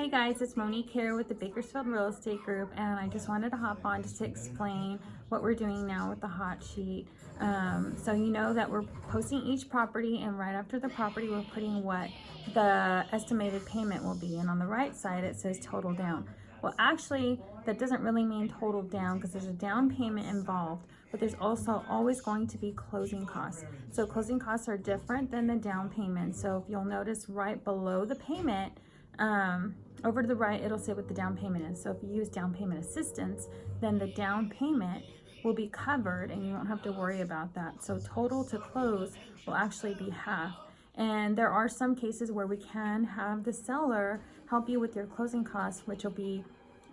Hey guys, it's Monique here with the Bakersfield Real Estate Group and I just wanted to hop on just to explain what we're doing now with the hot sheet. Um, so you know that we're posting each property and right after the property we're putting what the estimated payment will be and on the right side it says total down. Well actually that doesn't really mean total down because there's a down payment involved but there's also always going to be closing costs. So closing costs are different than the down payment. So if you'll notice right below the payment um, over to the right, it'll say what the down payment is. So if you use down payment assistance, then the down payment will be covered and you won't have to worry about that. So total to close will actually be half. And there are some cases where we can have the seller help you with your closing costs, which will be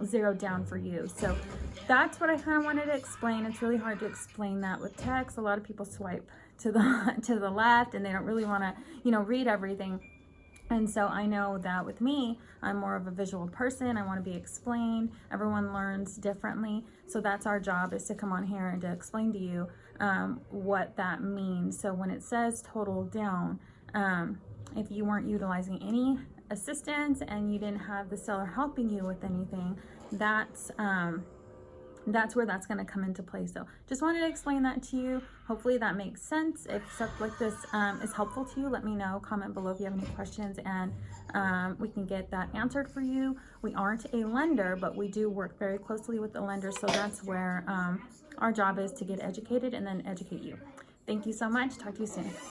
zero down for you. So that's what I kind of wanted to explain. It's really hard to explain that with text. A lot of people swipe to the to the left and they don't really want to, you know, read everything. And so I know that with me, I'm more of a visual person. I want to be explained. Everyone learns differently. So that's our job is to come on here and to explain to you um, what that means. So when it says total down, um, if you weren't utilizing any assistance and you didn't have the seller helping you with anything, that's um, that's where that's going to come into play. So just wanted to explain that to you. Hopefully that makes sense. If stuff like this um, is helpful to you, let me know. Comment below if you have any questions and um, we can get that answered for you. We aren't a lender, but we do work very closely with the lender. So that's where um, our job is to get educated and then educate you. Thank you so much. Talk to you soon.